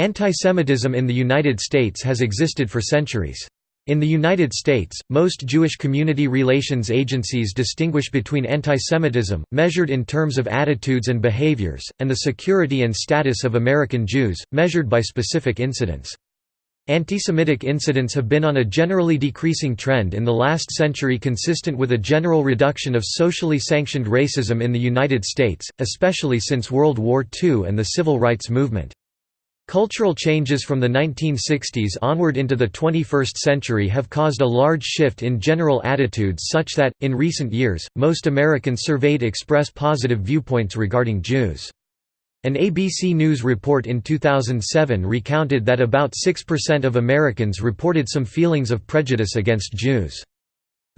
Antisemitism in the United States has existed for centuries. In the United States, most Jewish community relations agencies distinguish between antisemitism, measured in terms of attitudes and behaviors, and the security and status of American Jews, measured by specific incidents. Antisemitic incidents have been on a generally decreasing trend in the last century consistent with a general reduction of socially sanctioned racism in the United States, especially since World War II and the Civil Rights Movement. Cultural changes from the 1960s onward into the 21st century have caused a large shift in general attitudes such that, in recent years, most Americans surveyed express positive viewpoints regarding Jews. An ABC News report in 2007 recounted that about 6% of Americans reported some feelings of prejudice against Jews.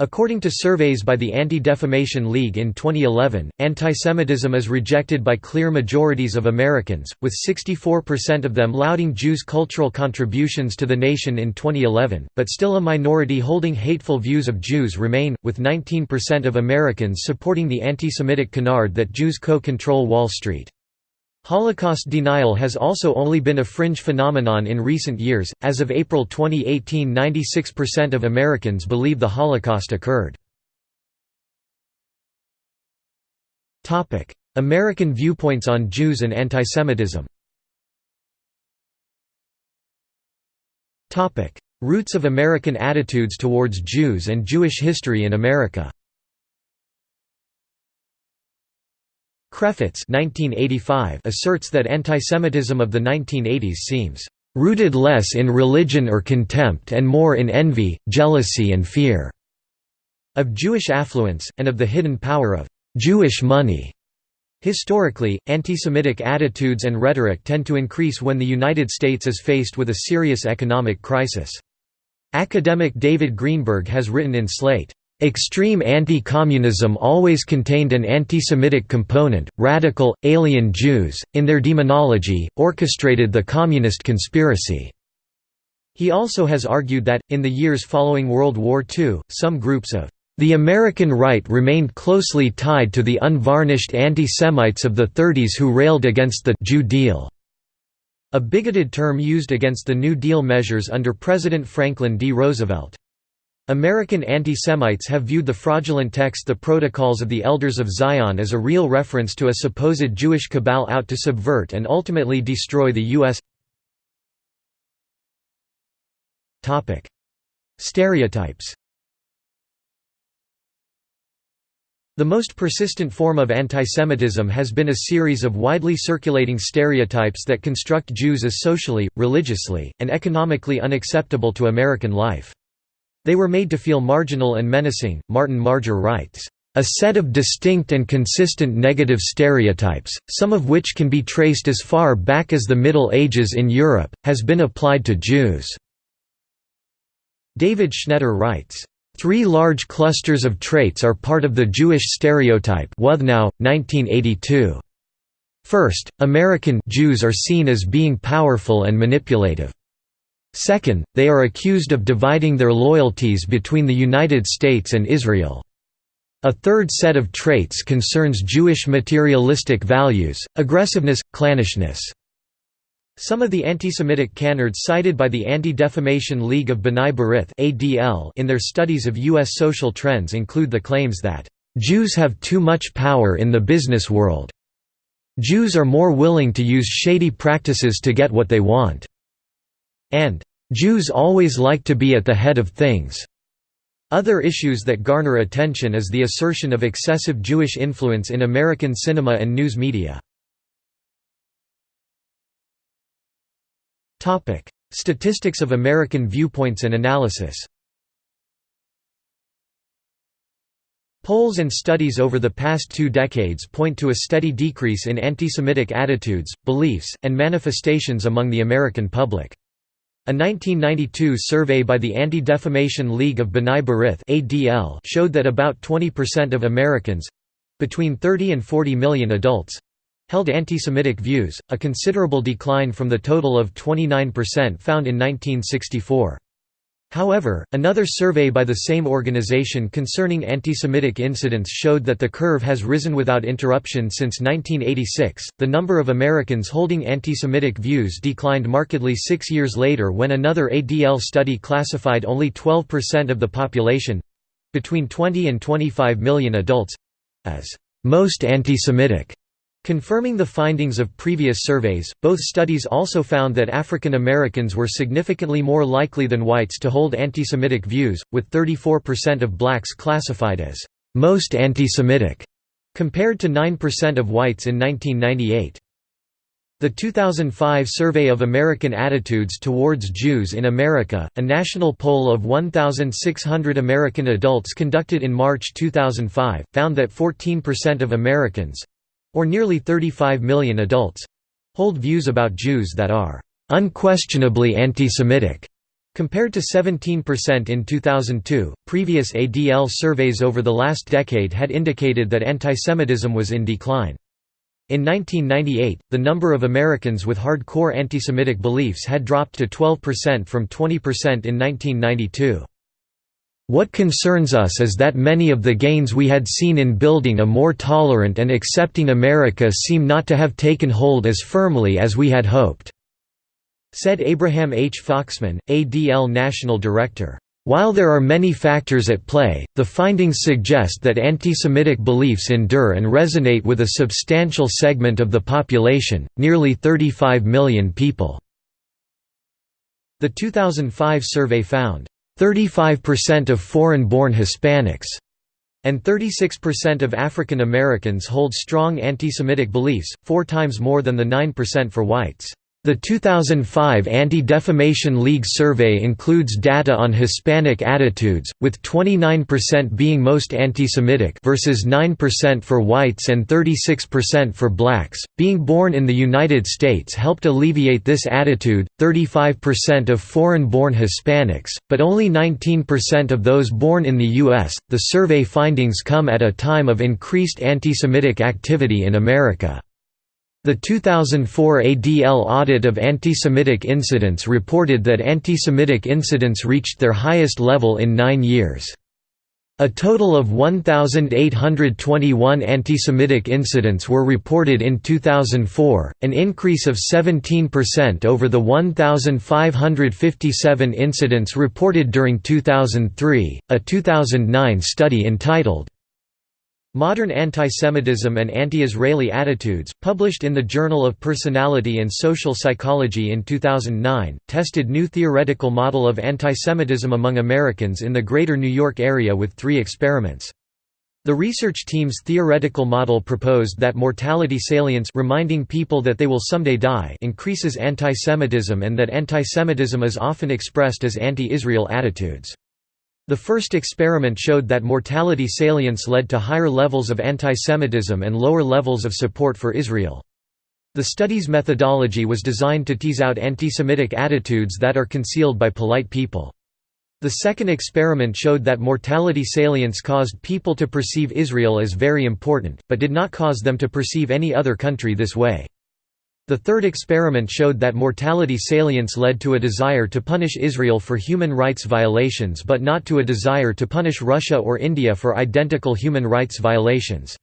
According to surveys by the Anti-Defamation League in 2011, antisemitism is rejected by clear majorities of Americans, with 64% of them lauding Jews' cultural contributions to the nation in 2011, but still a minority holding hateful views of Jews remain, with 19% of Americans supporting the anti-Semitic canard that Jews co-control Wall Street. Holocaust denial has also only been a fringe phenomenon in recent years. As of April 2018, 96% of Americans believe the Holocaust occurred. Topic: American viewpoints on Jews and antisemitism. Topic: Roots of American attitudes towards Jews and Jewish history in America. Krefetz asserts that antisemitism of the 1980s seems "...rooted less in religion or contempt and more in envy, jealousy and fear." of Jewish affluence, and of the hidden power of "...Jewish money." Historically, anti-Semitic attitudes and rhetoric tend to increase when the United States is faced with a serious economic crisis. Academic David Greenberg has written in Slate, Extreme anti-communism always contained an anti-Semitic component. Radical, alien Jews, in their demonology, orchestrated the communist conspiracy. He also has argued that, in the years following World War II, some groups of the American right remained closely tied to the unvarnished anti-Semites of the 30s who railed against the Jew Deal, a bigoted term used against the New Deal measures under President Franklin D. Roosevelt. American anti-Semites have viewed the fraudulent text The Protocols of the Elders of Zion as a real reference to a supposed Jewish cabal out to subvert and ultimately destroy the U.S. Stereotypes The most persistent form of antisemitism has been a series of widely circulating stereotypes that construct Jews as socially, religiously, and economically unacceptable to American life. They were made to feel marginal and menacing. Martin Marger writes, a set of distinct and consistent negative stereotypes, some of which can be traced as far back as the Middle Ages in Europe, has been applied to Jews." David Schneider writes, Three large clusters of traits are part of the Jewish stereotype Wuthnow, 1982. First, American Jews are seen as being powerful and manipulative. Second, they are accused of dividing their loyalties between the United States and Israel. A third set of traits concerns Jewish materialistic values, aggressiveness, clannishness. Some of the anti-Semitic canards cited by the Anti-Defamation League of B'nai B'rith in their studies of U.S. social trends include the claims that, "...Jews have too much power in the business world. Jews are more willing to use shady practices to get what they want." And Jews always like to be at the head of things. Other issues that garner attention is the assertion of excessive Jewish influence in American cinema and news media. Topic: Statistics of American viewpoints and analysis Polls and studies over the past two decades point to a steady decrease in anti-Semitic attitudes, beliefs, and manifestations among the American public. A 1992 survey by the Anti-Defamation League of B'nai B'rith showed that about 20% of Americans—between 30 and 40 million adults—held anti-Semitic views, a considerable decline from the total of 29% found in 1964. However, another survey by the same organization concerning anti-Semitic incidents showed that the curve has risen without interruption since 1986. The number of Americans holding anti-Semitic views declined markedly 6 years later when another ADL study classified only 12% of the population between 20 and 25 million adults as most anti-Semitic. Confirming the findings of previous surveys, both studies also found that African Americans were significantly more likely than whites to hold anti-Semitic views, with 34% of blacks classified as most anti-Semitic, compared to 9% of whites in 1998. The 2005 Survey of American Attitudes Towards Jews in America, a national poll of 1,600 American adults conducted in March 2005, found that 14% of Americans, or nearly 35 million adults hold views about Jews that are unquestionably anti-Semitic. Compared to 17% in 2002, previous ADL surveys over the last decade had indicated that antisemitism was in decline. In 1998, the number of Americans with hardcore antisemitic beliefs had dropped to 12% from 20% in 1992. What concerns us is that many of the gains we had seen in building a more tolerant and accepting America seem not to have taken hold as firmly as we had hoped," said Abraham H. Foxman, ADL National Director. While there are many factors at play, the findings suggest that anti-Semitic beliefs endure and resonate with a substantial segment of the population, nearly 35 million people. The 2005 survey found, 35% of foreign-born Hispanics and 36% of African Americans hold strong anti-Semitic beliefs, four times more than the 9% for whites. The 2005 Anti-Defamation League survey includes data on Hispanic attitudes, with 29% being most anti-Semitic versus 9% for whites and 36% for blacks. Being born in the United States helped alleviate this attitude. 35% of foreign-born Hispanics, but only 19% of those born in the US. The survey findings come at a time of increased anti-Semitic activity in America. The 2004 ADL audit of anti-Semitic incidents reported that anti-Semitic incidents reached their highest level in nine years. A total of 1,821 anti-Semitic incidents were reported in 2004, an increase of 17% over the 1,557 incidents reported during 2003. A 2009 study entitled, Modern Antisemitism and Anti-Israeli Attitudes, published in the Journal of Personality and Social Psychology in 2009, tested new theoretical model of antisemitism among Americans in the greater New York area with three experiments. The research team's theoretical model proposed that mortality salience reminding people that they will someday die increases antisemitism and that antisemitism is often expressed as anti-Israel attitudes. The first experiment showed that mortality salience led to higher levels of antisemitism and lower levels of support for Israel. The study's methodology was designed to tease out antisemitic attitudes that are concealed by polite people. The second experiment showed that mortality salience caused people to perceive Israel as very important, but did not cause them to perceive any other country this way. The third experiment showed that mortality salience led to a desire to punish Israel for human rights violations but not to a desire to punish Russia or India for identical human rights violations.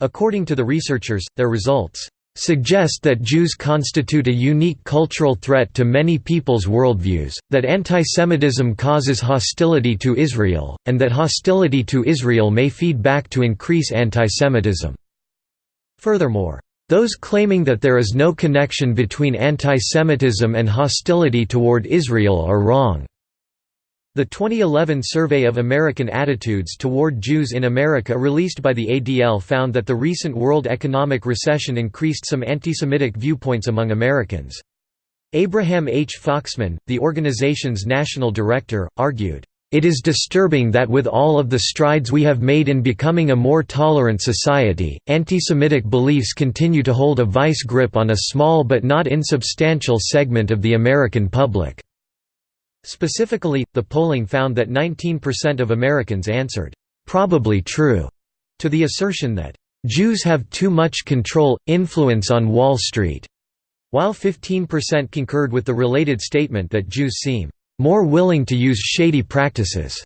According to the researchers, their results suggest that Jews constitute a unique cultural threat to many people's worldviews, that antisemitism causes hostility to Israel, and that hostility to Israel may feed back to increase antisemitism. Furthermore, those claiming that there is no connection between antisemitism and hostility toward Israel are wrong. The 2011 Survey of American Attitudes Toward Jews in America released by the ADL found that the recent world economic recession increased some anti-Semitic viewpoints among Americans. Abraham H. Foxman, the organization's national director, argued, it is disturbing that with all of the strides we have made in becoming a more tolerant society, anti-Semitic beliefs continue to hold a vice grip on a small but not insubstantial segment of the American public. Specifically, the polling found that 19% of Americans answered, "'probably true' to the assertion that, "'Jews have too much control, influence on Wall Street' while 15% concurred with the related statement that Jews seem more willing to use shady practices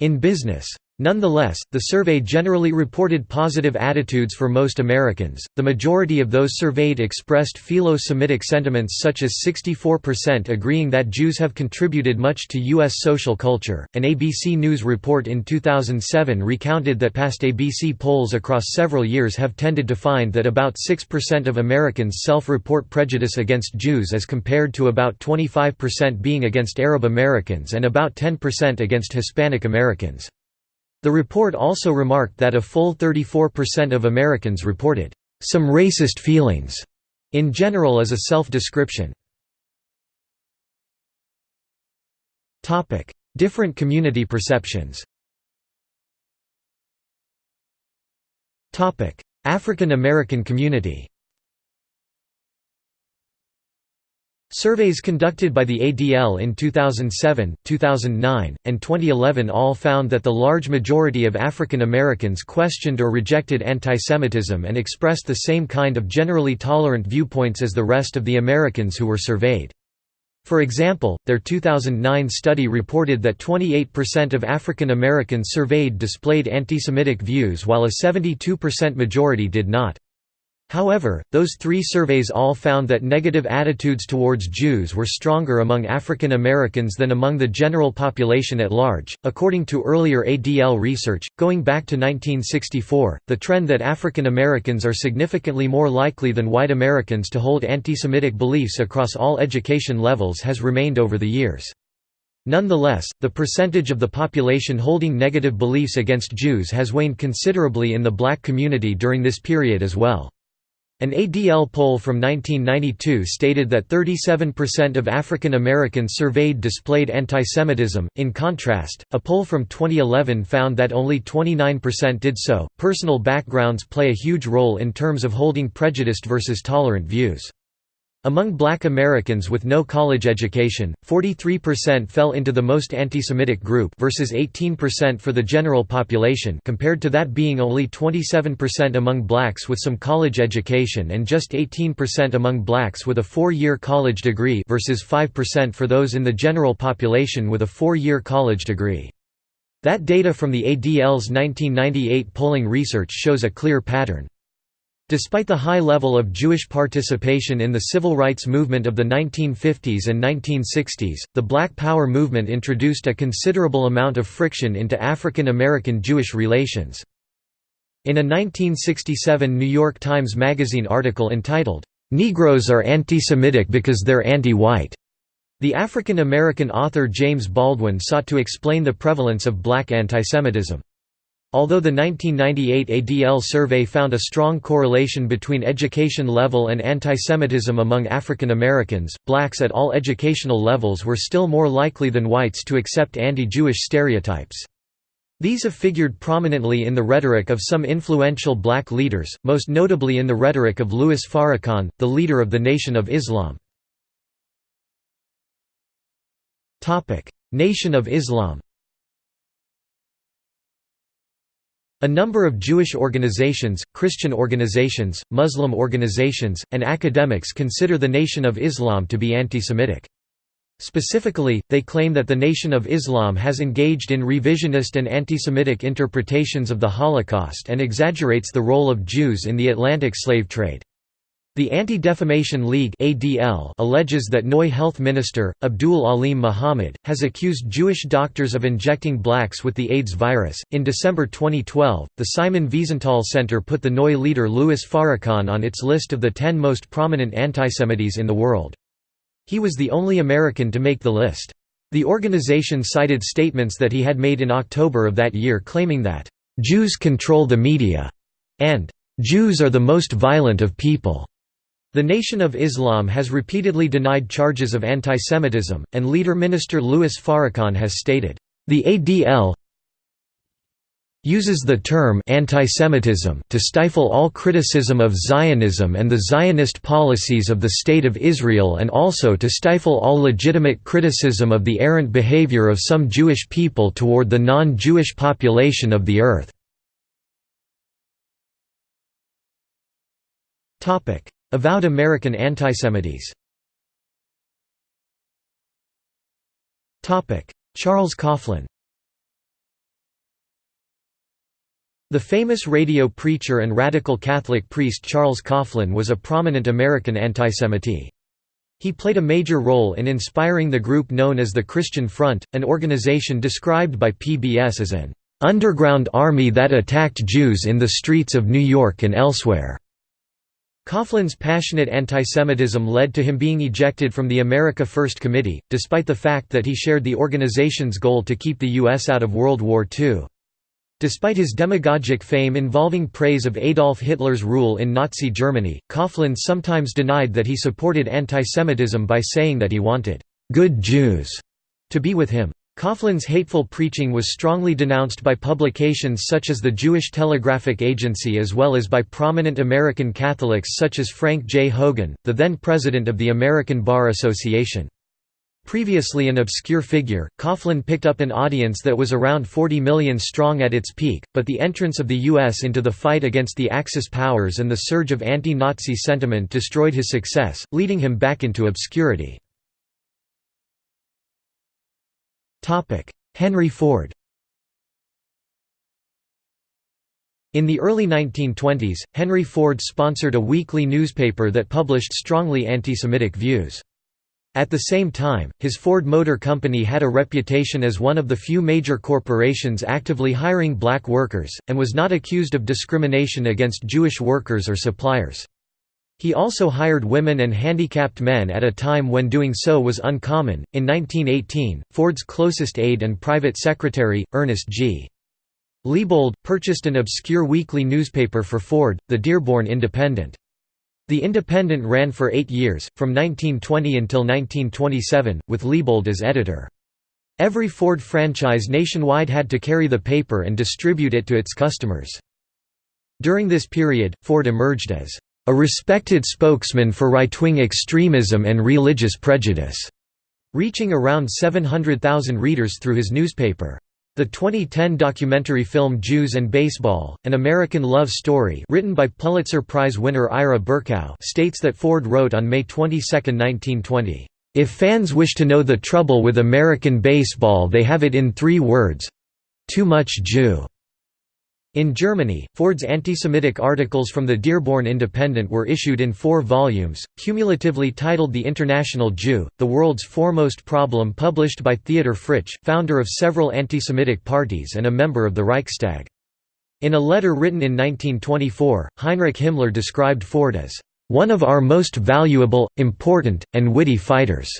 in business. Nonetheless, the survey generally reported positive attitudes for most Americans. The majority of those surveyed expressed philo Semitic sentiments, such as 64% agreeing that Jews have contributed much to U.S. social culture. An ABC News report in 2007 recounted that past ABC polls across several years have tended to find that about 6% of Americans self report prejudice against Jews as compared to about 25% being against Arab Americans and about 10% against Hispanic Americans. The report also remarked that a full 34% of Americans reported, "...some racist feelings," in general as a self-description. Different community perceptions African American community Surveys conducted by the ADL in 2007, 2009, and 2011 all found that the large majority of African Americans questioned or rejected antisemitism and expressed the same kind of generally tolerant viewpoints as the rest of the Americans who were surveyed. For example, their 2009 study reported that 28% of African Americans surveyed displayed antisemitic views while a 72% majority did not. However, those three surveys all found that negative attitudes towards Jews were stronger among African Americans than among the general population at large. According to earlier ADL research, going back to 1964, the trend that African Americans are significantly more likely than white Americans to hold anti-Semitic beliefs across all education levels has remained over the years. Nonetheless, the percentage of the population holding negative beliefs against Jews has waned considerably in the black community during this period as well. An ADL poll from 1992 stated that 37% of African Americans surveyed displayed antisemitism. In contrast, a poll from 2011 found that only 29% did so. Personal backgrounds play a huge role in terms of holding prejudiced versus tolerant views. Among black Americans with no college education, 43% fell into the most anti-Semitic group versus 18% for the general population compared to that being only 27% among blacks with some college education and just 18% among blacks with a four-year college degree versus 5% for those in the general population with a four-year college degree. That data from the ADL's 1998 polling research shows a clear pattern. Despite the high level of Jewish participation in the civil rights movement of the 1950s and 1960s, the Black Power movement introduced a considerable amount of friction into African American Jewish relations. In a 1967 New York Times Magazine article entitled, "'Negroes are anti-Semitic because they're anti-white' the African American author James Baldwin sought to explain the prevalence of black antisemitism. Although the 1998 ADL survey found a strong correlation between education level and antisemitism among African Americans, blacks at all educational levels were still more likely than whites to accept anti-Jewish stereotypes. These have figured prominently in the rhetoric of some influential black leaders, most notably in the rhetoric of Louis Farrakhan, the leader of the Nation of Islam. Nation of Islam A number of Jewish organizations, Christian organizations, Muslim organizations, and academics consider the Nation of Islam to be anti-Semitic. Specifically, they claim that the Nation of Islam has engaged in revisionist and anti-Semitic interpretations of the Holocaust and exaggerates the role of Jews in the Atlantic slave trade. The Anti-Defamation League (ADL) alleges that NOI health minister Abdul Alim Muhammad has accused Jewish doctors of injecting blacks with the AIDS virus. In December 2012, the Simon Wiesenthal Center put the NOI leader Louis Farrakhan on its list of the 10 most prominent antisemites in the world. He was the only American to make the list. The organization cited statements that he had made in October of that year claiming that Jews control the media and Jews are the most violent of people. The Nation of Islam has repeatedly denied charges of antisemitism, and leader Minister Louis Farrakhan has stated, "...the ADL uses the term antisemitism to stifle all criticism of Zionism and the Zionist policies of the State of Israel and also to stifle all legitimate criticism of the errant behavior of some Jewish people toward the non-Jewish population of the earth." Avowed American antisemites Charles Coughlin The famous radio preacher and radical Catholic priest Charles Coughlin was a prominent American antisemite. He played a major role in inspiring the group known as the Christian Front, an organization described by PBS as an "...underground army that attacked Jews in the streets of New York and elsewhere." Coughlin's passionate antisemitism led to him being ejected from the America First Committee, despite the fact that he shared the organization's goal to keep the U.S. out of World War II. Despite his demagogic fame involving praise of Adolf Hitler's rule in Nazi Germany, Coughlin sometimes denied that he supported antisemitism by saying that he wanted «good Jews» to be with him. Coughlin's hateful preaching was strongly denounced by publications such as the Jewish Telegraphic Agency as well as by prominent American Catholics such as Frank J. Hogan, the then president of the American Bar Association. Previously an obscure figure, Coughlin picked up an audience that was around 40 million strong at its peak, but the entrance of the U.S. into the fight against the Axis powers and the surge of anti-Nazi sentiment destroyed his success, leading him back into obscurity. Henry Ford In the early 1920s, Henry Ford sponsored a weekly newspaper that published strongly anti-Semitic views. At the same time, his Ford Motor Company had a reputation as one of the few major corporations actively hiring black workers, and was not accused of discrimination against Jewish workers or suppliers. He also hired women and handicapped men at a time when doing so was uncommon. In 1918, Ford's closest aide and private secretary, Ernest G. Liebold, purchased an obscure weekly newspaper for Ford, the Dearborn Independent. The Independent ran for eight years, from 1920 until 1927, with Liebold as editor. Every Ford franchise nationwide had to carry the paper and distribute it to its customers. During this period, Ford emerged as a respected spokesman for right-wing extremism and religious prejudice, reaching around 700,000 readers through his newspaper. The 2010 documentary film Jews and Baseball, An American Love Story written by Pulitzer Prize winner Ira Berkow states that Ford wrote on May 22, 1920, "...if fans wish to know the trouble with American baseball they have it in three words—too much Jew." In Germany, Ford's anti-Semitic articles from the Dearborn Independent were issued in four volumes, cumulatively titled The International Jew, the world's foremost problem published by Theodor Fritsch, founder of several anti-Semitic parties and a member of the Reichstag. In a letter written in 1924, Heinrich Himmler described Ford as, "...one of our most valuable, important, and witty fighters."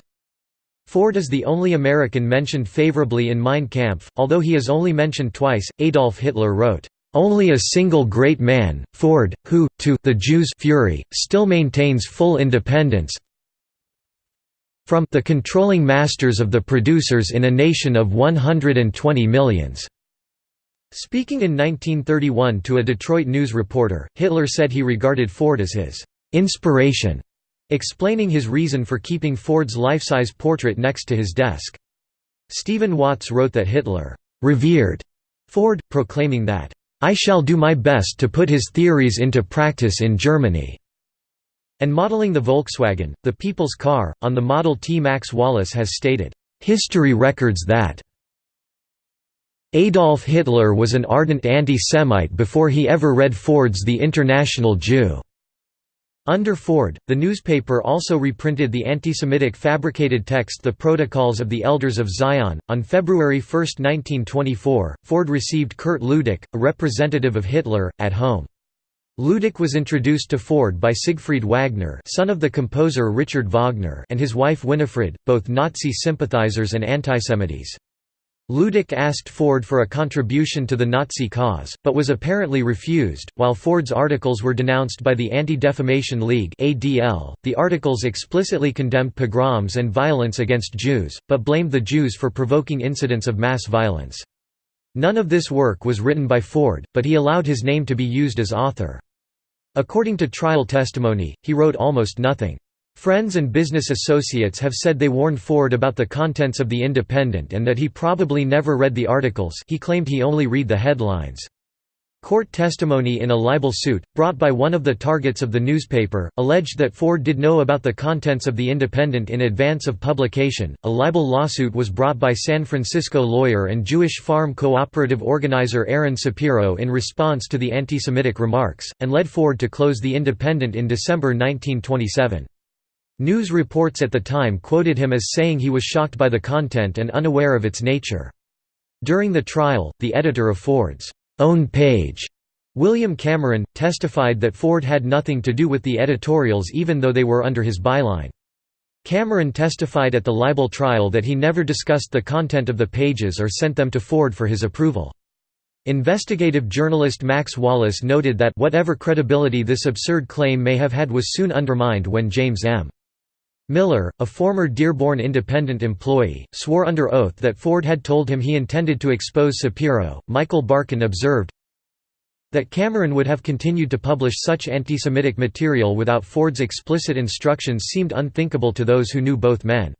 Ford is the only American mentioned favorably in Mein Kampf, although he is only mentioned twice. Adolf Hitler wrote, only a single great man, Ford, who, to the Jews' fury, still maintains full independence from the controlling masters of the producers in a nation of 120 millions. Speaking in 1931 to a Detroit News reporter, Hitler said he regarded Ford as his inspiration, explaining his reason for keeping Ford's life-size portrait next to his desk. Stephen Watts wrote that Hitler revered Ford, proclaiming that I shall do my best to put his theories into practice in Germany." And modeling the Volkswagen, the people's car, on the Model T Max Wallace has stated, "...history records that Adolf Hitler was an ardent anti-Semite before he ever read Ford's The International Jew." Under Ford, the newspaper also reprinted the anti-Semitic fabricated text The Protocols of the Elders of Zion. On February 1, 1924, Ford received Kurt Ludecke, a representative of Hitler, at home. Ludecke was introduced to Ford by Siegfried Wagner son of the composer Richard Wagner and his wife Winifred, both Nazi sympathizers and antisemites. Ludecke asked Ford for a contribution to the Nazi cause, but was apparently refused. While Ford's articles were denounced by the Anti-Defamation League (ADL), the articles explicitly condemned pogroms and violence against Jews, but blamed the Jews for provoking incidents of mass violence. None of this work was written by Ford, but he allowed his name to be used as author. According to trial testimony, he wrote almost nothing. Friends and business associates have said they warned Ford about the contents of The Independent and that he probably never read the articles he claimed he only read the headlines. Court testimony in a libel suit, brought by one of the targets of the newspaper, alleged that Ford did know about the contents of The Independent in advance of publication. A libel lawsuit was brought by San Francisco lawyer and Jewish farm cooperative organizer Aaron Sapiro in response to the anti Semitic remarks, and led Ford to close The Independent in December 1927. News reports at the time quoted him as saying he was shocked by the content and unaware of its nature. During the trial, the editor of Ford's own page. William Cameron, testified that Ford had nothing to do with the editorials even though they were under his byline. Cameron testified at the libel trial that he never discussed the content of the pages or sent them to Ford for his approval. Investigative journalist Max Wallace noted that whatever credibility this absurd claim may have had was soon undermined when James M. Miller, a former Dearborn Independent employee, swore under oath that Ford had told him he intended to expose Sapiro. Michael Barkun observed that Cameron would have continued to publish such anti-Semitic material without Ford's explicit instructions seemed unthinkable to those who knew both men.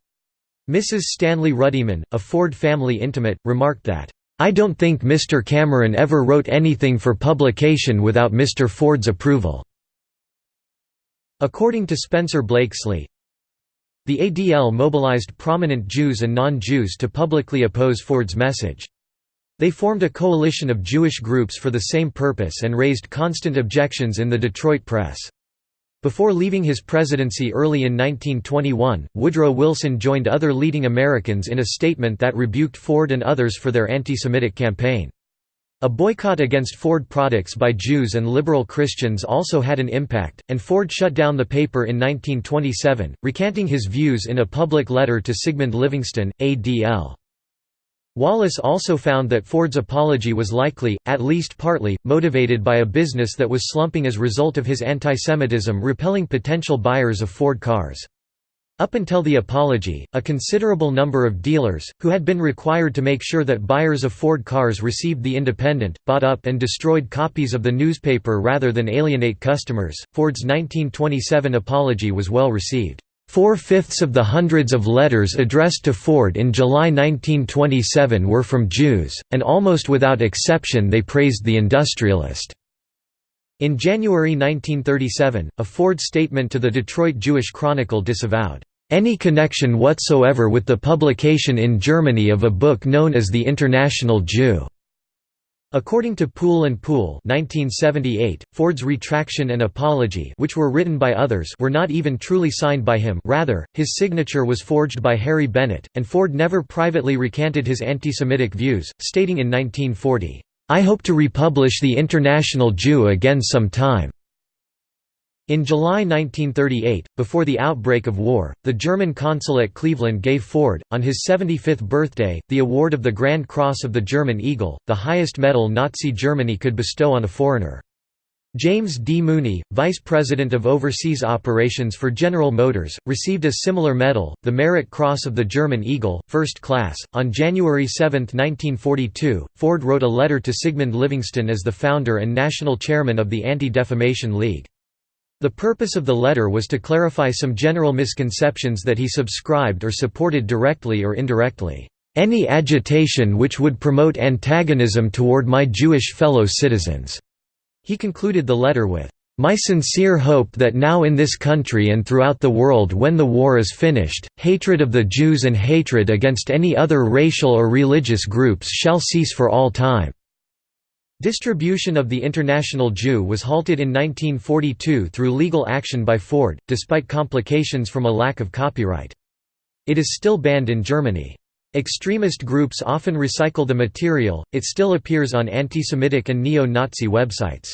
Mrs. Stanley Ruddiman, a Ford family intimate, remarked that, "...I don't think Mr. Cameron ever wrote anything for publication without Mr. Ford's approval." According to Spencer Blakeslee, the ADL mobilized prominent Jews and non-Jews to publicly oppose Ford's message. They formed a coalition of Jewish groups for the same purpose and raised constant objections in the Detroit press. Before leaving his presidency early in 1921, Woodrow Wilson joined other leading Americans in a statement that rebuked Ford and others for their anti-Semitic campaign. A boycott against Ford products by Jews and liberal Christians also had an impact, and Ford shut down the paper in 1927, recanting his views in a public letter to Sigmund Livingston, ADL. Wallace also found that Ford's apology was likely, at least partly, motivated by a business that was slumping as a result of his antisemitism repelling potential buyers of Ford cars. Up until the apology, a considerable number of dealers, who had been required to make sure that buyers of Ford cars received the Independent, bought up and destroyed copies of the newspaper rather than alienate customers. Ford's 1927 apology was well received. Four-fifths of the hundreds of letters addressed to Ford in July 1927 were from Jews, and almost without exception they praised the industrialist. In January 1937, a Ford statement to the Detroit Jewish Chronicle disavowed any connection whatsoever with the publication in Germany of a book known as The International Jew. According to Pool and Pool 1978, Ford's retraction and apology which were written by others were not even truly signed by him rather, his signature was forged by Harry Bennett, and Ford never privately recanted his anti-Semitic views, stating in 1940, I hope to republish The International Jew again some time. In July 1938, before the outbreak of war, the German consul at Cleveland gave Ford, on his 75th birthday, the award of the Grand Cross of the German Eagle, the highest medal Nazi Germany could bestow on a foreigner. James D. Mooney, Vice President of Overseas Operations for General Motors, received a similar medal, the Merit Cross of the German Eagle, First Class. On January 7, 1942, Ford wrote a letter to Sigmund Livingston as the founder and national chairman of the Anti-Defamation League. The purpose of the letter was to clarify some general misconceptions that he subscribed or supported directly or indirectly. Any agitation which would promote antagonism toward my Jewish fellow citizens he concluded the letter with, "...my sincere hope that now in this country and throughout the world when the war is finished, hatred of the Jews and hatred against any other racial or religious groups shall cease for all time." Distribution of the International Jew was halted in 1942 through legal action by Ford, despite complications from a lack of copyright. It is still banned in Germany. Extremist groups often recycle the material, it still appears on anti-Semitic and neo-Nazi websites.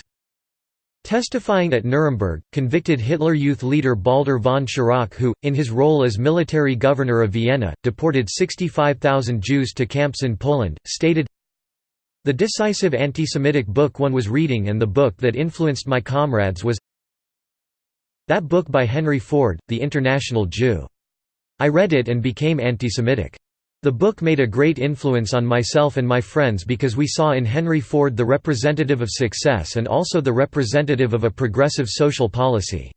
Testifying at Nuremberg, convicted Hitler Youth leader Baldur von Schirach who, in his role as military governor of Vienna, deported 65,000 Jews to camps in Poland, stated, The decisive anti-Semitic book one was reading and the book that influenced my comrades was that book by Henry Ford, The International Jew. I read it and became anti-Semitic. The book made a great influence on myself and my friends because we saw in Henry Ford the representative of success and also the representative of a progressive social policy.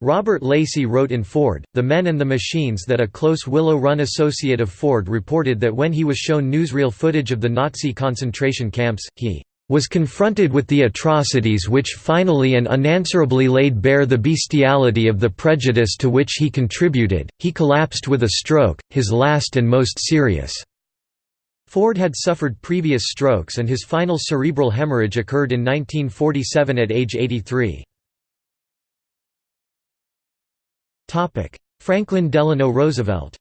Robert Lacey wrote in Ford, The Men and the Machines that a close Willow Run associate of Ford reported that when he was shown newsreel footage of the Nazi concentration camps, he was confronted with the atrocities which finally and unanswerably laid bare the bestiality of the prejudice to which he contributed, he collapsed with a stroke, his last and most serious." Ford had suffered previous strokes and his final cerebral hemorrhage occurred in 1947 at age 83. Franklin Delano Roosevelt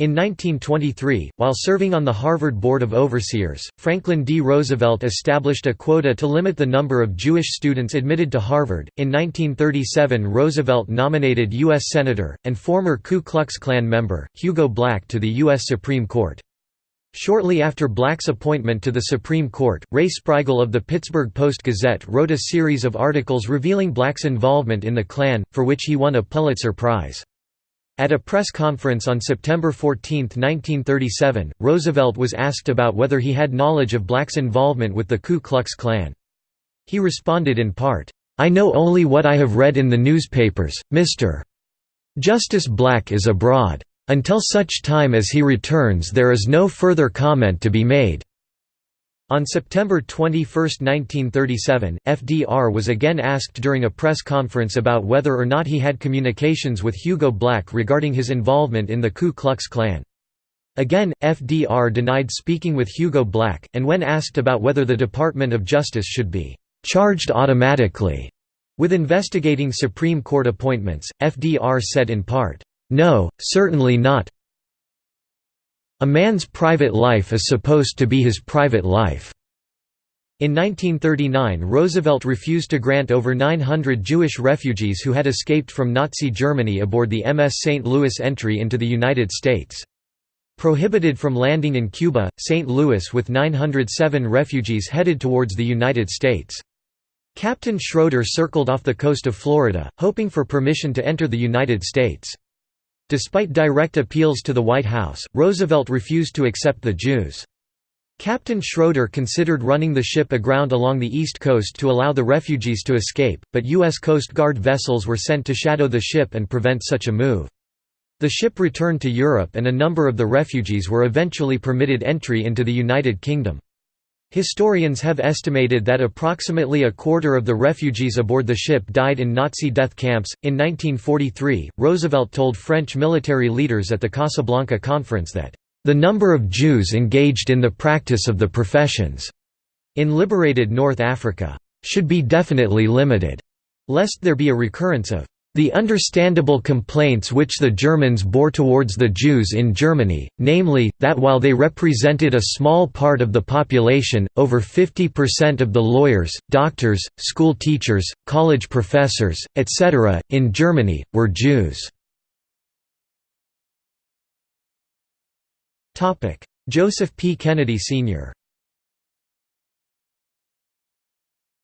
In 1923, while serving on the Harvard Board of Overseers, Franklin D. Roosevelt established a quota to limit the number of Jewish students admitted to Harvard. In 1937, Roosevelt nominated U.S. Senator, and former Ku Klux Klan member, Hugo Black to the U.S. Supreme Court. Shortly after Black's appointment to the Supreme Court, Ray Sprigle of the Pittsburgh Post-Gazette wrote a series of articles revealing Black's involvement in the Klan, for which he won a Pulitzer Prize. At a press conference on September 14, 1937, Roosevelt was asked about whether he had knowledge of Black's involvement with the Ku Klux Klan. He responded in part, "'I know only what I have read in the newspapers, Mr. Justice Black is abroad. Until such time as he returns there is no further comment to be made.' On September 21, 1937, FDR was again asked during a press conference about whether or not he had communications with Hugo Black regarding his involvement in the Ku Klux Klan. Again, FDR denied speaking with Hugo Black, and when asked about whether the Department of Justice should be «charged automatically» with investigating Supreme Court appointments, FDR said in part, «No, certainly not, a man's private life is supposed to be his private life. In 1939 Roosevelt refused to grant over 900 Jewish refugees who had escaped from Nazi Germany aboard the MS St. Louis entry into the United States. Prohibited from landing in Cuba, St. Louis with 907 refugees headed towards the United States. Captain Schroeder circled off the coast of Florida, hoping for permission to enter the United States. Despite direct appeals to the White House, Roosevelt refused to accept the Jews. Captain Schroeder considered running the ship aground along the east coast to allow the refugees to escape, but U.S. Coast Guard vessels were sent to shadow the ship and prevent such a move. The ship returned to Europe and a number of the refugees were eventually permitted entry into the United Kingdom. Historians have estimated that approximately a quarter of the refugees aboard the ship died in Nazi death camps. In 1943, Roosevelt told French military leaders at the Casablanca Conference that, the number of Jews engaged in the practice of the professions in liberated North Africa should be definitely limited, lest there be a recurrence of the understandable complaints which the Germans bore towards the Jews in Germany, namely, that while they represented a small part of the population, over 50% of the lawyers, doctors, school teachers, college professors, etc., in Germany, were Jews. Joseph P. Kennedy Sr.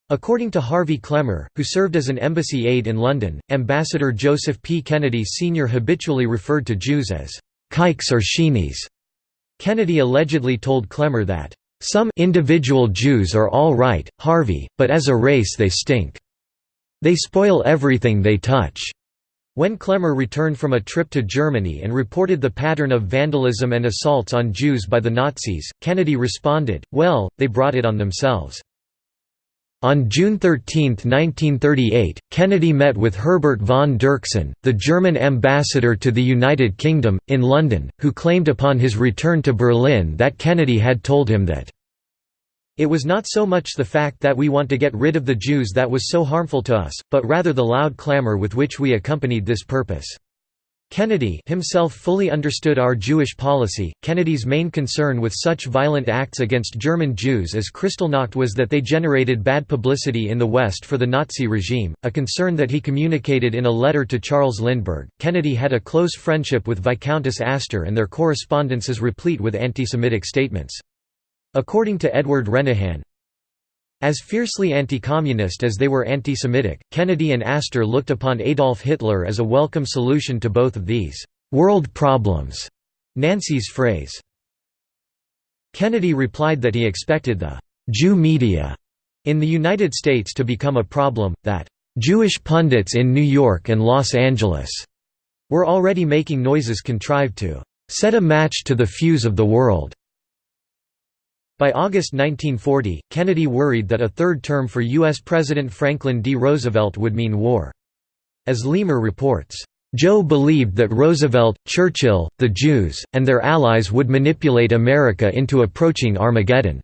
According to Harvey Klemmer, who served as an embassy aide in London, Ambassador Joseph P. Kennedy Sr. habitually referred to Jews as «kikes or sheenies». Kennedy allegedly told Klemmer that, "...some individual Jews are all right, Harvey, but as a race they stink. They spoil everything they touch." When Klemmer returned from a trip to Germany and reported the pattern of vandalism and assaults on Jews by the Nazis, Kennedy responded, well, they brought it on themselves. On June 13, 1938, Kennedy met with Herbert von Dirksen, the German ambassador to the United Kingdom, in London, who claimed upon his return to Berlin that Kennedy had told him that it was not so much the fact that we want to get rid of the Jews that was so harmful to us, but rather the loud clamor with which we accompanied this purpose. Kennedy himself fully understood our Jewish policy. Kennedy's main concern with such violent acts against German Jews as Kristallnacht was that they generated bad publicity in the West for the Nazi regime, a concern that he communicated in a letter to Charles Lindbergh. Kennedy had a close friendship with Viscountess Astor and their correspondence is replete with anti-Semitic statements. According to Edward Renehan, as fiercely anti-communist as they were anti-Semitic, Kennedy and Astor looked upon Adolf Hitler as a welcome solution to both of these «world problems», Nancy's phrase. Kennedy replied that he expected the «Jew media» in the United States to become a problem, that «Jewish pundits in New York and Los Angeles» were already making noises contrived to «set a match to the fuse of the world». By August 1940, Kennedy worried that a third term for U.S. President Franklin D. Roosevelt would mean war. As Leamer reports, Joe believed that Roosevelt, Churchill, the Jews, and their allies would manipulate America into approaching Armageddon.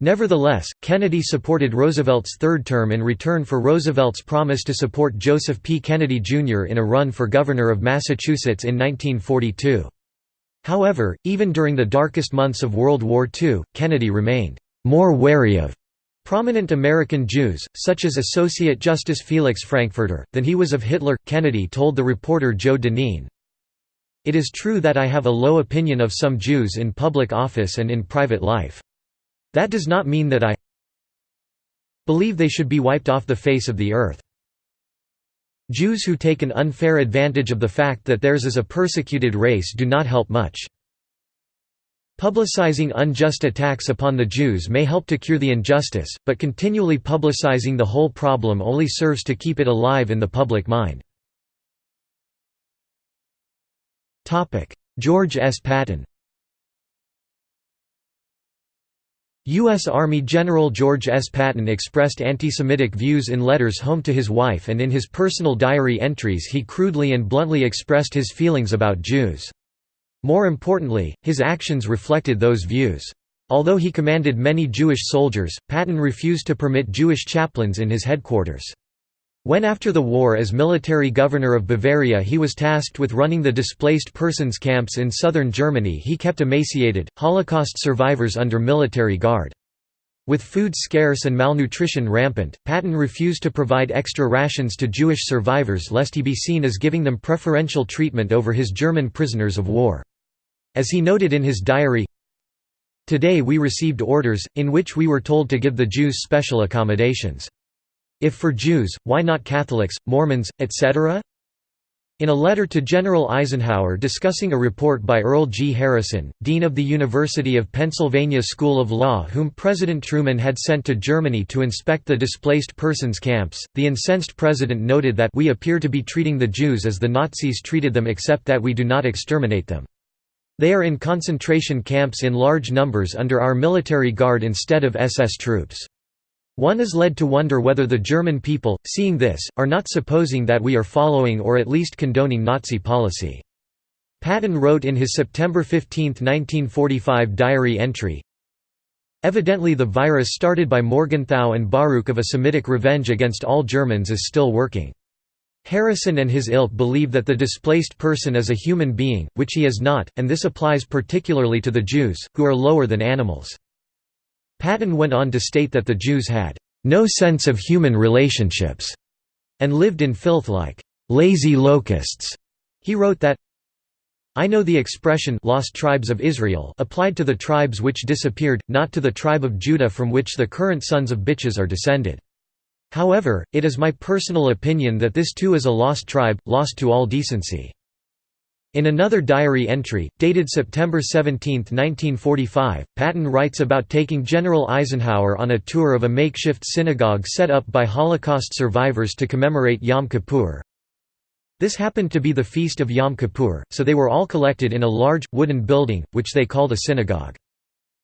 Nevertheless, Kennedy supported Roosevelt's third term in return for Roosevelt's promise to support Joseph P. Kennedy, Jr. in a run for governor of Massachusetts in 1942. However, even during the darkest months of World War II, Kennedy remained more wary of prominent American Jews, such as Associate Justice Felix Frankfurter, than he was of Hitler. Kennedy told the reporter Joe Dineen, It is true that I have a low opinion of some Jews in public office and in private life. That does not mean that I believe they should be wiped off the face of the earth. Jews who take an unfair advantage of the fact that theirs is a persecuted race do not help much. Publicizing unjust attacks upon the Jews may help to cure the injustice, but continually publicizing the whole problem only serves to keep it alive in the public mind. George S. Patton U.S. Army General George S. Patton expressed anti-Semitic views in letters home to his wife and in his personal diary entries he crudely and bluntly expressed his feelings about Jews. More importantly, his actions reflected those views. Although he commanded many Jewish soldiers, Patton refused to permit Jewish chaplains in his headquarters. When after the war as military governor of Bavaria he was tasked with running the displaced persons camps in southern Germany he kept emaciated, Holocaust survivors under military guard. With food scarce and malnutrition rampant, Patton refused to provide extra rations to Jewish survivors lest he be seen as giving them preferential treatment over his German prisoners of war. As he noted in his diary, Today we received orders, in which we were told to give the Jews special accommodations. If for Jews, why not Catholics, Mormons, etc.? In a letter to General Eisenhower discussing a report by Earl G. Harrison, dean of the University of Pennsylvania School of Law whom President Truman had sent to Germany to inspect the displaced persons camps, the incensed president noted that we appear to be treating the Jews as the Nazis treated them except that we do not exterminate them. They are in concentration camps in large numbers under our military guard instead of SS troops. One is led to wonder whether the German people, seeing this, are not supposing that we are following or at least condoning Nazi policy. Patton wrote in his September 15, 1945 diary entry, Evidently the virus started by Morgenthau and Baruch of a Semitic revenge against all Germans is still working. Harrison and his ilk believe that the displaced person is a human being, which he is not, and this applies particularly to the Jews, who are lower than animals. Patton went on to state that the Jews had no sense of human relationships and lived in filth like lazy locusts. He wrote that I know the expression lost tribes of Israel applied to the tribes which disappeared, not to the tribe of Judah from which the current sons of bitches are descended. However, it is my personal opinion that this too is a lost tribe, lost to all decency. In another diary entry, dated September 17, 1945, Patton writes about taking General Eisenhower on a tour of a makeshift synagogue set up by Holocaust survivors to commemorate Yom Kippur. This happened to be the feast of Yom Kippur, so they were all collected in a large, wooden building, which they called a synagogue.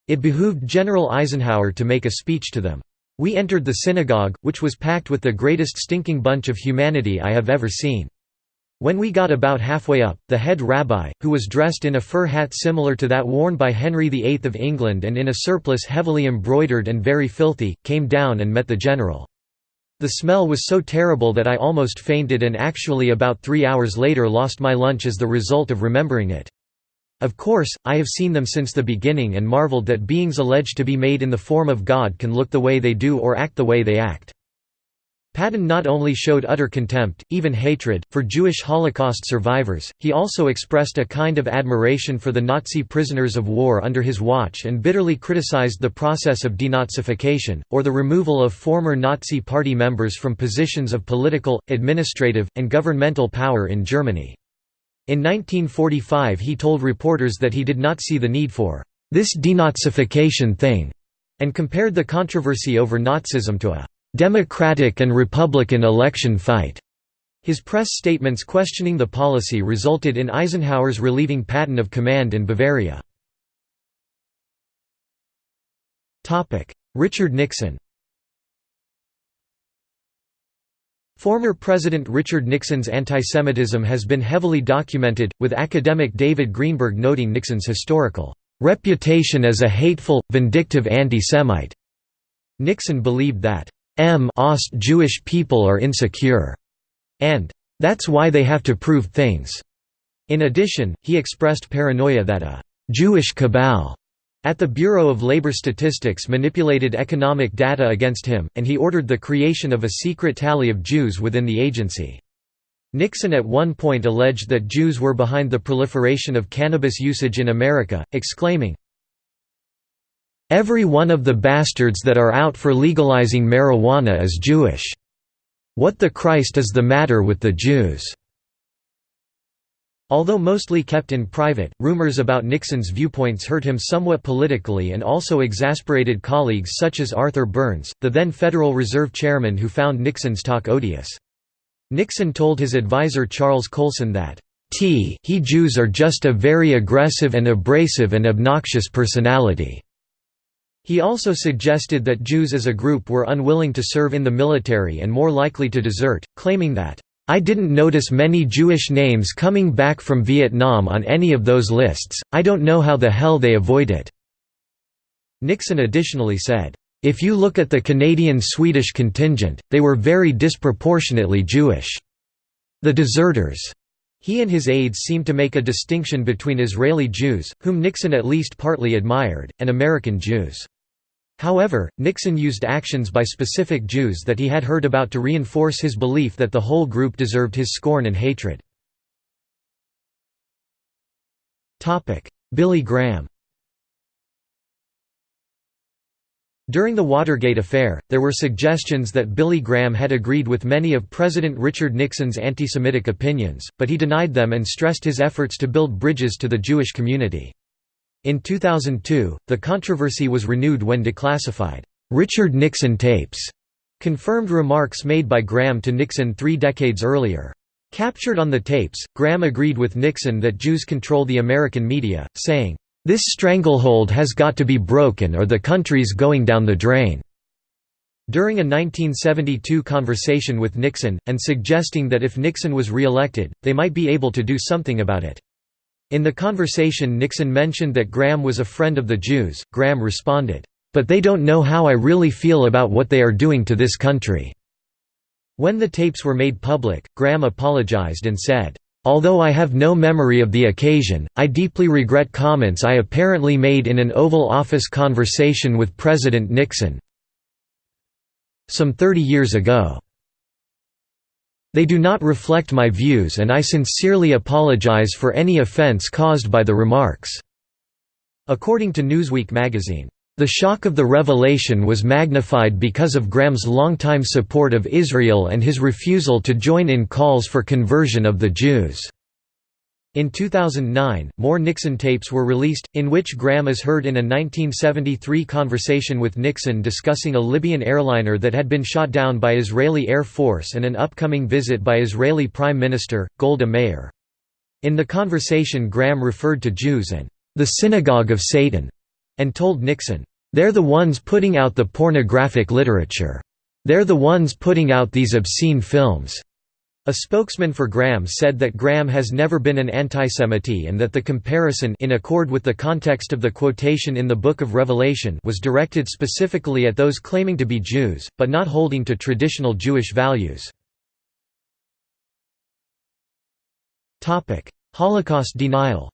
It behooved General Eisenhower to make a speech to them. We entered the synagogue, which was packed with the greatest stinking bunch of humanity I have ever seen. When we got about halfway up, the head rabbi, who was dressed in a fur hat similar to that worn by Henry VIII of England and in a surplice heavily embroidered and very filthy, came down and met the general. The smell was so terrible that I almost fainted and actually about three hours later lost my lunch as the result of remembering it. Of course, I have seen them since the beginning and marveled that beings alleged to be made in the form of God can look the way they do or act the way they act. Patton not only showed utter contempt, even hatred, for Jewish Holocaust survivors, he also expressed a kind of admiration for the Nazi prisoners of war under his watch and bitterly criticized the process of denazification, or the removal of former Nazi party members from positions of political, administrative, and governmental power in Germany. In 1945 he told reporters that he did not see the need for this denazification thing, and compared the controversy over Nazism to a Democratic and Republican election fight. His press statements questioning the policy resulted in Eisenhower's relieving Patton of command in Bavaria. Richard Nixon Former President Richard Nixon's antisemitism has been heavily documented, with academic David Greenberg noting Nixon's historical reputation as a hateful, vindictive anti-Semite. Nixon believed that M Ost Jewish people are insecure, and that's why they have to prove things. In addition, he expressed paranoia that a Jewish cabal at the Bureau of Labor Statistics manipulated economic data against him, and he ordered the creation of a secret tally of Jews within the agency. Nixon at one point alleged that Jews were behind the proliferation of cannabis usage in America, exclaiming, Every one of the bastards that are out for legalizing marijuana is Jewish. What the Christ is the matter with the Jews? Although mostly kept in private, rumors about Nixon's viewpoints hurt him somewhat politically and also exasperated colleagues such as Arthur Burns, the then Federal Reserve Chairman who found Nixon's talk odious. Nixon told his advisor Charles Colson that, T he Jews are just a very aggressive and abrasive and obnoxious personality. He also suggested that Jews as a group were unwilling to serve in the military and more likely to desert, claiming that, I didn't notice many Jewish names coming back from Vietnam on any of those lists, I don't know how the hell they avoid it." Nixon additionally said, "...if you look at the Canadian-Swedish contingent, they were very disproportionately Jewish. The deserters." He and his aides seemed to make a distinction between Israeli Jews, whom Nixon at least partly admired, and American Jews. However, Nixon used actions by specific Jews that he had heard about to reinforce his belief that the whole group deserved his scorn and hatred. Billy Graham During the Watergate affair, there were suggestions that Billy Graham had agreed with many of President Richard Nixon's anti-Semitic opinions, but he denied them and stressed his efforts to build bridges to the Jewish community. In 2002, the controversy was renewed when declassified, "'Richard Nixon tapes' confirmed remarks made by Graham to Nixon three decades earlier. Captured on the tapes, Graham agreed with Nixon that Jews control the American media, saying, "'This stranglehold has got to be broken or the country's going down the drain." During a 1972 conversation with Nixon, and suggesting that if Nixon was re-elected, they might be able to do something about it. In the conversation Nixon mentioned that Graham was a friend of the Jews, Graham responded, "'But they don't know how I really feel about what they are doing to this country.'" When the tapes were made public, Graham apologized and said, Although I have no memory of the occasion, I deeply regret comments I apparently made in an Oval Office conversation with President Nixon some 30 years ago. They do not reflect my views and I sincerely apologize for any offense caused by the remarks." According to Newsweek magazine, "...the shock of the revelation was magnified because of Graham's longtime support of Israel and his refusal to join in calls for conversion of the Jews." In 2009, more Nixon tapes were released, in which Graham is heard in a 1973 conversation with Nixon discussing a Libyan airliner that had been shot down by Israeli Air Force and an upcoming visit by Israeli Prime Minister, Golda Meir. In the conversation Graham referred to Jews and the synagogue of Satan, and told Nixon, "'They're the ones putting out the pornographic literature. They're the ones putting out these obscene films. A spokesman for Graham said that Graham has never been an antisemite and that the comparison in accord with the context of the quotation in the Book of Revelation was directed specifically at those claiming to be Jews, but not holding to traditional Jewish values. Holocaust denial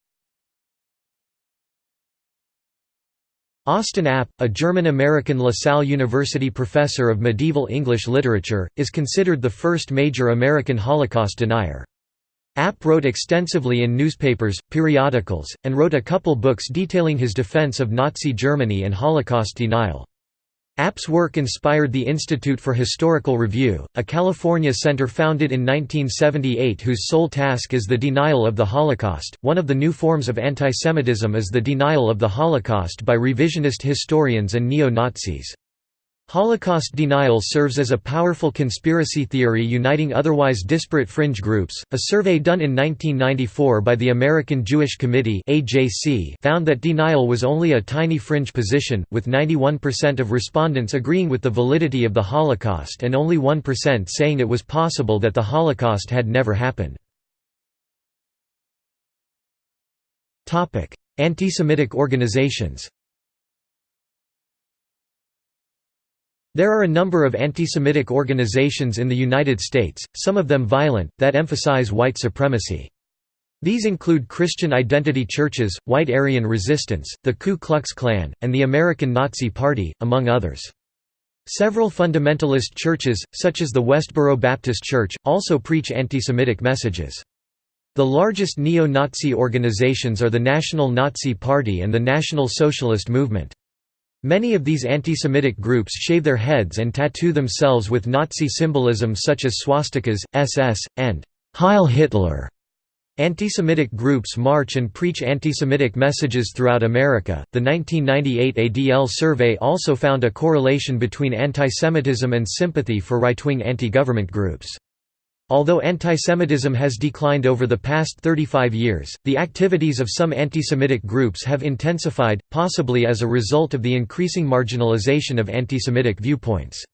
Austin App, a German-American LaSalle University professor of medieval English literature, is considered the first major American Holocaust denier. App wrote extensively in newspapers, periodicals, and wrote a couple books detailing his defense of Nazi Germany and Holocaust denial. App's work inspired the Institute for Historical Review, a California center founded in 1978 whose sole task is the denial of the Holocaust. One of the new forms of antisemitism is the denial of the Holocaust by revisionist historians and neo Nazis. Holocaust denial serves as a powerful conspiracy theory uniting otherwise disparate fringe groups. A survey done in 1994 by the American Jewish Committee (AJC) found that denial was only a tiny fringe position, with 91% of respondents agreeing with the validity of the Holocaust and only 1% saying it was possible that the Holocaust had never happened. Topic: Anti-Semitic organizations. There are a number of anti-Semitic organizations in the United States, some of them violent, that emphasize white supremacy. These include Christian Identity Churches, White Aryan Resistance, the Ku Klux Klan, and the American Nazi Party, among others. Several fundamentalist churches, such as the Westboro Baptist Church, also preach anti-Semitic messages. The largest neo-Nazi organizations are the National Nazi Party and the National Socialist Movement. Many of these anti-Semitic groups shave their heads and tattoo themselves with Nazi symbolism such as swastikas, SS, and Heil Hitler. Anti-Semitic groups march and preach anti-Semitic messages throughout America. The 1998 ADL survey also found a correlation between anti-Semitism and sympathy for right-wing anti-government groups. Although antisemitism has declined over the past 35 years, the activities of some antisemitic groups have intensified, possibly as a result of the increasing marginalization of antisemitic viewpoints.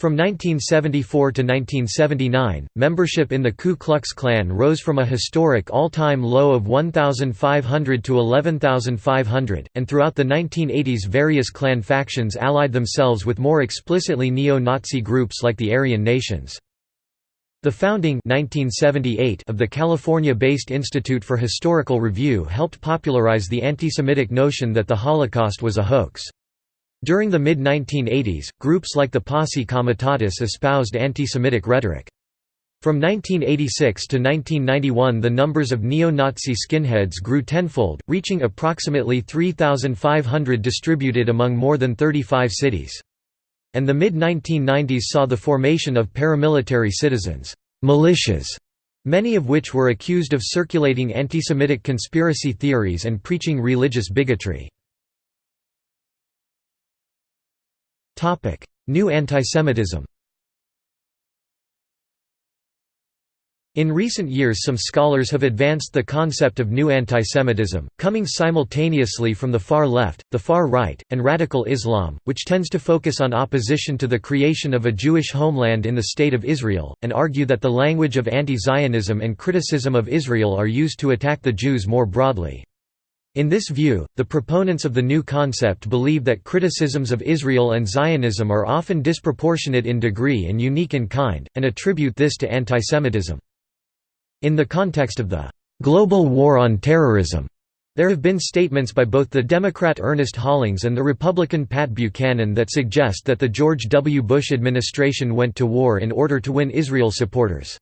From 1974 to 1979, membership in the Ku Klux Klan rose from a historic all-time low of 1,500 to 11,500, and throughout the 1980s various Klan factions allied themselves with more explicitly neo-Nazi groups like the Aryan Nations. The founding 1978 of the California-based Institute for Historical Review helped popularize the anti-Semitic notion that the Holocaust was a hoax. During the mid-1980s, groups like the Posse Comitatus espoused anti-Semitic rhetoric. From 1986 to 1991 the numbers of neo-Nazi skinheads grew tenfold, reaching approximately 3,500 distributed among more than 35 cities and the mid-1990s saw the formation of paramilitary citizens militias, many of which were accused of circulating anti-Semitic conspiracy theories and preaching religious bigotry. New antisemitism In recent years some scholars have advanced the concept of new antisemitism, coming simultaneously from the far left, the far right, and radical Islam, which tends to focus on opposition to the creation of a Jewish homeland in the State of Israel, and argue that the language of anti-Zionism and criticism of Israel are used to attack the Jews more broadly. In this view, the proponents of the new concept believe that criticisms of Israel and Zionism are often disproportionate in degree and unique in kind, and attribute this to antisemitism. In the context of the global war on terrorism, there have been statements by both the Democrat Ernest Hollings and the Republican Pat Buchanan that suggest that the George W. Bush administration went to war in order to win Israel supporters.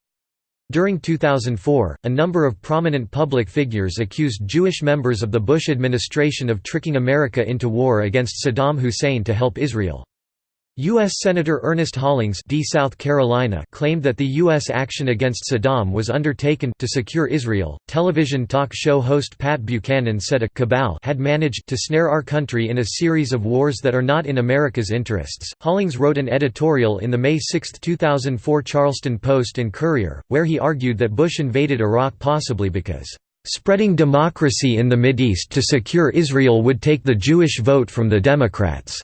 During 2004, a number of prominent public figures accused Jewish members of the Bush administration of tricking America into war against Saddam Hussein to help Israel. U.S. Senator Ernest Hollings D. South Carolina claimed that the U.S. action against Saddam was undertaken to secure Israel. Television talk show host Pat Buchanan said a cabal had managed to snare our country in a series of wars that are not in America's interests. Hollings wrote an editorial in the May 6, 2004 Charleston Post and Courier, where he argued that Bush invaded Iraq possibly because spreading democracy in the Mideast to secure Israel would take the Jewish vote from the Democrats.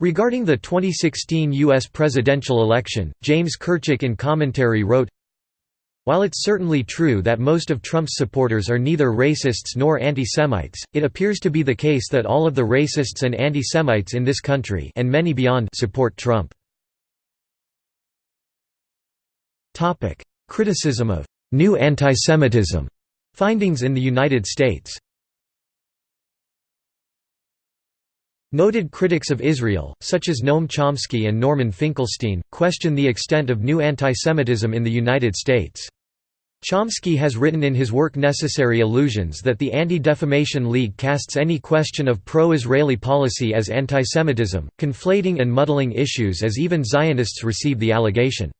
Regarding the 2016 U.S. presidential election, James Kirchick in commentary wrote, While it's certainly true that most of Trump's supporters are neither racists nor anti-Semites, it appears to be the case that all of the racists and anti-Semites in this country and many beyond support Trump. Criticism of «new antisemitism» findings in the United States Noted critics of Israel, such as Noam Chomsky and Norman Finkelstein, question the extent of new antisemitism in the United States. Chomsky has written in his work Necessary Illusions that the Anti-Defamation League casts any question of pro-Israeli policy as antisemitism, conflating and muddling issues as even Zionists receive the allegation.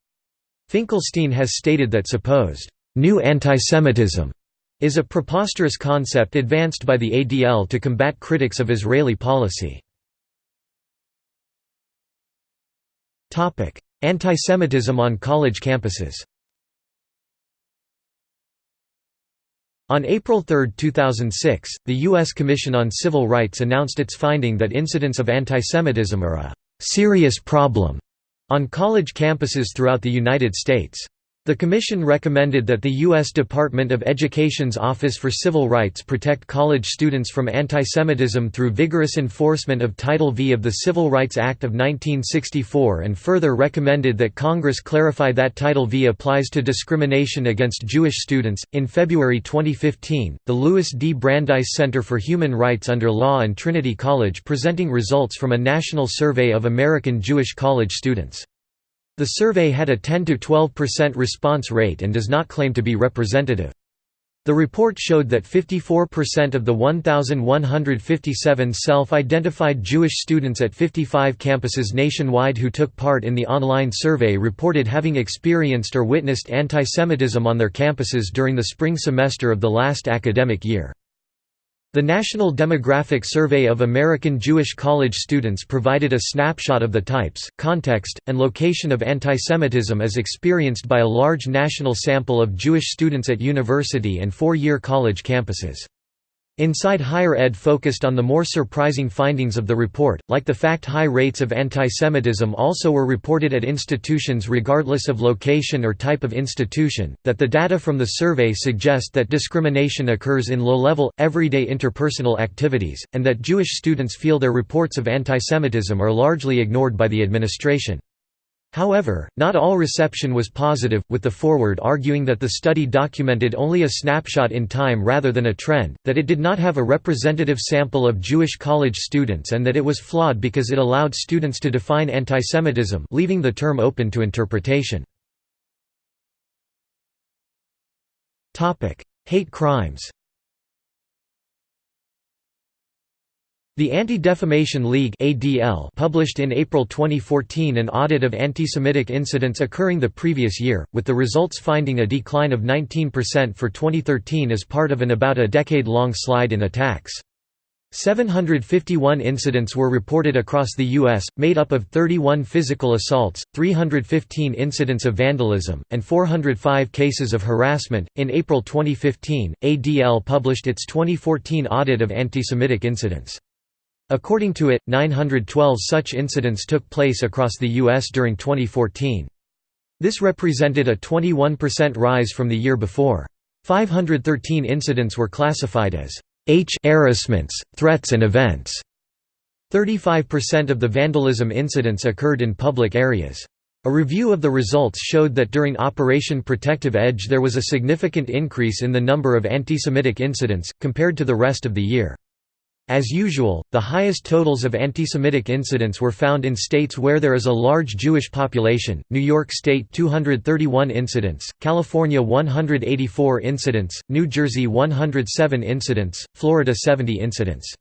Finkelstein has stated that supposed new antisemitism is a preposterous concept advanced by the ADL to combat critics of Israeli policy. Antisemitism on college campuses On April 3, 2006, the U.S. Commission on Civil Rights announced its finding that incidents of antisemitism are a «serious problem» on college campuses throughout the United States. The Commission recommended that the U.S. Department of Education's Office for Civil Rights protect college students from antisemitism through vigorous enforcement of Title V of the Civil Rights Act of 1964 and further recommended that Congress clarify that Title V applies to discrimination against Jewish students. In February 2015, the Louis D. Brandeis Center for Human Rights under Law and Trinity College presenting results from a national survey of American Jewish college students. The survey had a 10–12% response rate and does not claim to be representative. The report showed that 54% of the 1,157 self-identified Jewish students at 55 campuses nationwide who took part in the online survey reported having experienced or witnessed antisemitism on their campuses during the spring semester of the last academic year. The National Demographic Survey of American Jewish college students provided a snapshot of the types, context, and location of antisemitism as experienced by a large national sample of Jewish students at university and four-year college campuses. Inside Higher Ed focused on the more surprising findings of the report, like the fact high rates of antisemitism also were reported at institutions regardless of location or type of institution, that the data from the survey suggest that discrimination occurs in low-level, everyday interpersonal activities, and that Jewish students feel their reports of antisemitism are largely ignored by the administration. However, not all reception was positive, with the Forward arguing that the study documented only a snapshot in time rather than a trend, that it did not have a representative sample of Jewish college students and that it was flawed because it allowed students to define antisemitism leaving the term open to interpretation. Hate crimes The Anti-Defamation League (ADL) published in April 2014 an audit of anti-Semitic incidents occurring the previous year, with the results finding a decline of 19% for 2013 as part of an about a decade-long slide in attacks. 751 incidents were reported across the U.S., made up of 31 physical assaults, 315 incidents of vandalism, and 405 cases of harassment. In April 2015, ADL published its 2014 audit of anti-Semitic incidents. According to it, 912 such incidents took place across the U.S. during 2014. This represented a 21% rise from the year before. 513 incidents were classified as H harassments, threats and events. 35% of the vandalism incidents occurred in public areas. A review of the results showed that during Operation Protective Edge there was a significant increase in the number of anti-Semitic incidents, compared to the rest of the year. As usual, the highest totals of anti-Semitic incidents were found in states where there is a large Jewish population, New York State 231 incidents, California 184 incidents, New Jersey 107 incidents, Florida 70 incidents.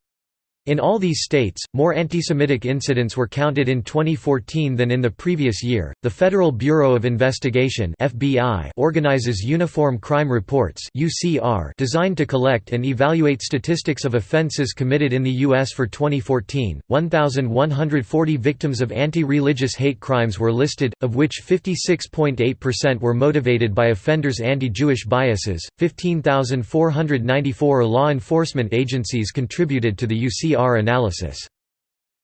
In all these states, more anti-Semitic incidents were counted in 2014 than in the previous year. The Federal Bureau of Investigation (FBI) organizes Uniform Crime Reports (UCR) designed to collect and evaluate statistics of offenses committed in the US for 2014. 1140 victims of anti-religious hate crimes were listed, of which 56.8% were motivated by offenders' anti-Jewish biases. 15,494 law enforcement agencies contributed to the UCR analysis.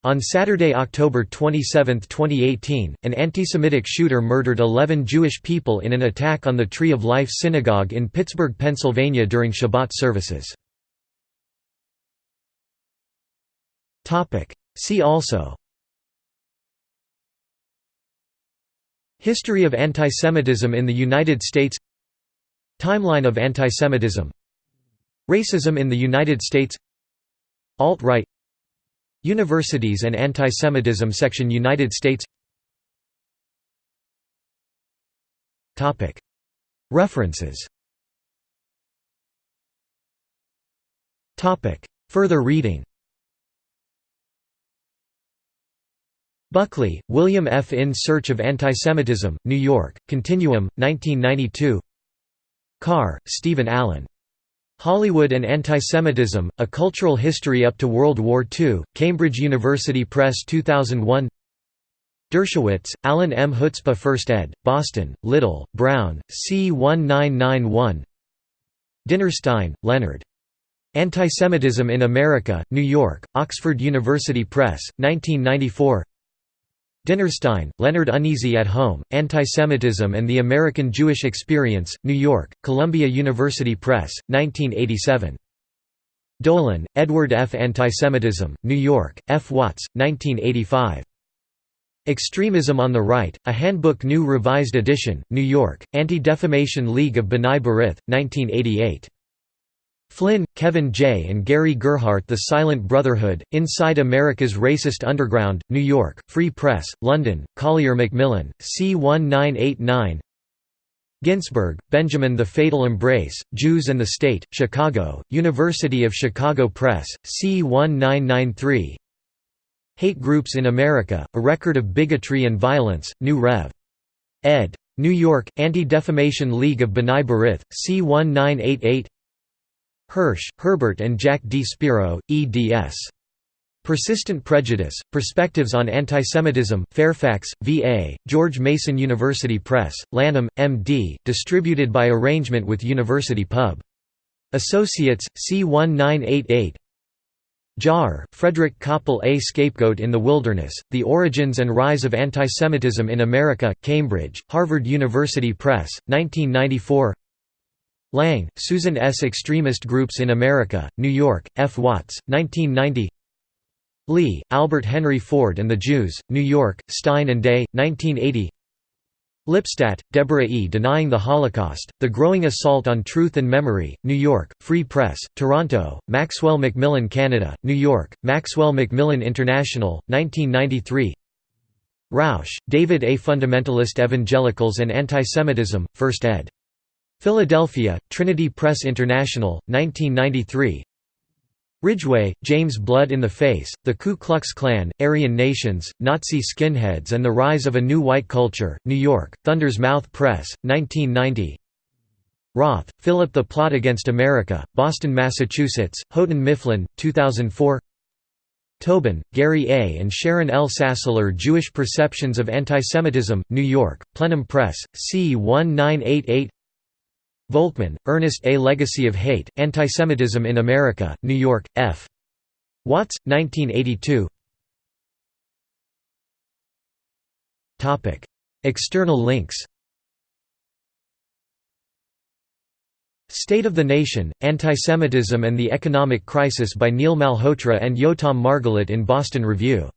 On Saturday, October 27, 2018, an anti-Semitic shooter murdered 11 Jewish people in an attack on the Tree of Life Synagogue in Pittsburgh, Pennsylvania during Shabbat services. See also. History of antisemitism in the United States. Timeline of antisemitism. Racism in the United States Alt-right Universities and Antisemitism section United States. References. Further reading. Buckley, William F. In Search of Antisemitism, New York, Continuum, 1992 Carr, Stephen Allen. Hollywood and Antisemitism, A Cultural History Up to World War II, Cambridge University Press 2001 Dershowitz, Alan M. Chutzpah 1st ed., Boston, Little, Brown, C. 1991 Dinnerstein, Leonard. Antisemitism in America, New York, Oxford University Press, 1994 Dinnerstein, Leonard Uneasy at Home, Antisemitism and the American Jewish Experience, New York, Columbia University Press, 1987 Dolan, Edward F. Antisemitism, New York, F. Watts, 1985 Extremism on the Right, A Handbook New Revised Edition, New York, Anti-Defamation League of B'nai B'rith, 1988. Flynn, Kevin J. and Gary Gerhardt The Silent Brotherhood, Inside America's Racist Underground, New York, Free Press, London, Collier Macmillan, C. 1989 Ginsberg, Benjamin The Fatal Embrace, Jews and the State, Chicago, University of Chicago Press, C. 1993 Hate Groups in America, A Record of Bigotry and Violence, New Rev. ed. New York, Anti-Defamation League of B'nai B'rith, C 1988 Hirsch, Herbert and Jack D. Spiro, eds. Persistent Prejudice, Perspectives on Antisemitism, Fairfax, VA, George Mason University Press, Lanham, M.D., distributed by arrangement with University Pub. Associates, C 1988 Jaher, Frederick Cople A Scapegoat in the Wilderness, The Origins and Rise of Antisemitism in America, Cambridge, Harvard University Press, 1994 Lang, Susan S. Extremist Groups in America, New York, F. Watts, 1990 Lee, Albert Henry Ford and the Jews, New York, Stein and Day, 1980 Lipstadt, Deborah E. Denying the Holocaust, The Growing Assault on Truth and Memory, New York, Free Press, Toronto, Maxwell Macmillan Canada, New York, Maxwell Macmillan International, 1993 Rausch, David A. Fundamentalist Evangelicals and Antisemitism, 1st ed. Philadelphia, Trinity Press International, 1993 Ridgeway, James Blood in the Face, The Ku Klux Klan, Aryan Nations, Nazi Skinheads and the Rise of a New White Culture, New York, Thunder's Mouth Press, 1990 Roth, Philip The Plot Against America, Boston, Massachusetts, Houghton Mifflin, 2004 Tobin, Gary A. and Sharon L. Sassler Jewish Perceptions of Antisemitism, New York, Plenum Press, C1988 Volkman, Ernest A. Legacy of Hate, Antisemitism in America, New York, F. Watts, 1982 External links State of the Nation, Antisemitism and the Economic Crisis by Neil Malhotra and Yotam Margalit in Boston Review